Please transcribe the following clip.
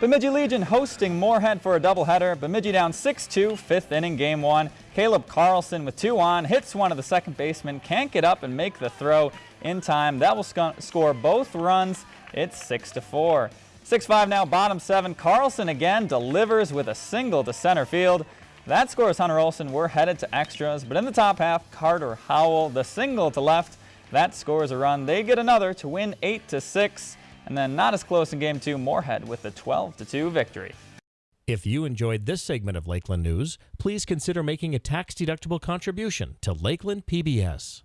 Bemidji Legion hosting Moorhead for a doubleheader. Bemidji down 6-2, fifth inning, game one. Caleb Carlson with two on, hits one of the second baseman, can't get up and make the throw in time. That will sc score both runs. It's 6-4. 6-5 now, bottom seven. Carlson again delivers with a single to center field. That scores Hunter Olson. We're headed to extras, but in the top half, Carter Howell, the single to left. That scores a run. They get another to win 8-6. And then not as close in game two, Moorhead with a 12-2 victory. If you enjoyed this segment of Lakeland News, please consider making a tax-deductible contribution to Lakeland PBS.